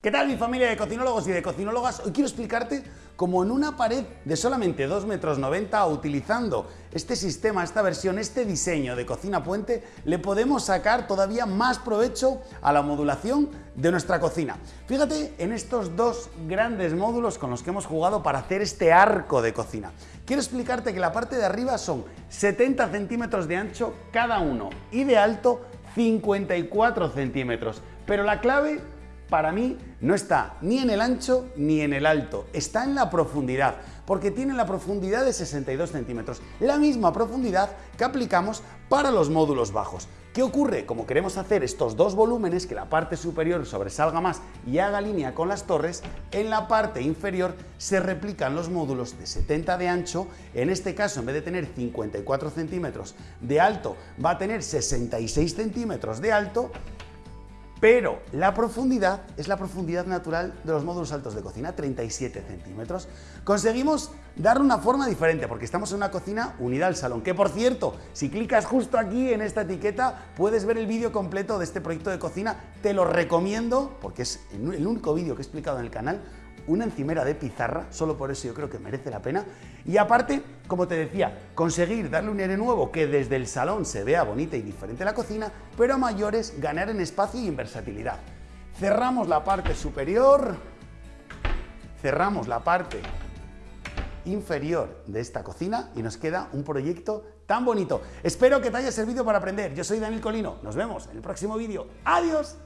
¿Qué tal mi familia de cocinólogos y de cocinólogas? Hoy quiero explicarte cómo en una pared de solamente 2 metros 90 utilizando este sistema, esta versión, este diseño de cocina puente le podemos sacar todavía más provecho a la modulación de nuestra cocina. Fíjate en estos dos grandes módulos con los que hemos jugado para hacer este arco de cocina. Quiero explicarte que la parte de arriba son 70 centímetros de ancho cada uno y de alto 54 centímetros, pero la clave para mí no está ni en el ancho ni en el alto, está en la profundidad, porque tiene la profundidad de 62 centímetros, la misma profundidad que aplicamos para los módulos bajos. ¿Qué ocurre? Como queremos hacer estos dos volúmenes, que la parte superior sobresalga más y haga línea con las torres, en la parte inferior se replican los módulos de 70 de ancho, en este caso en vez de tener 54 centímetros de alto, va a tener 66 centímetros de alto pero la profundidad es la profundidad natural de los módulos altos de cocina, 37 centímetros. Conseguimos darle una forma diferente porque estamos en una cocina unida al salón, que por cierto, si clicas justo aquí en esta etiqueta puedes ver el vídeo completo de este proyecto de cocina, te lo recomiendo porque es el único vídeo que he explicado en el canal, una encimera de pizarra, solo por eso yo creo que merece la pena. Y aparte, como te decía, conseguir darle un aire nuevo que desde el salón se vea bonita y diferente la cocina, pero a mayores ganar en espacio y en versatilidad. Cerramos la parte superior, cerramos la parte inferior de esta cocina y nos queda un proyecto tan bonito. Espero que te haya servido para aprender. Yo soy Daniel Colino. Nos vemos en el próximo vídeo. ¡Adiós!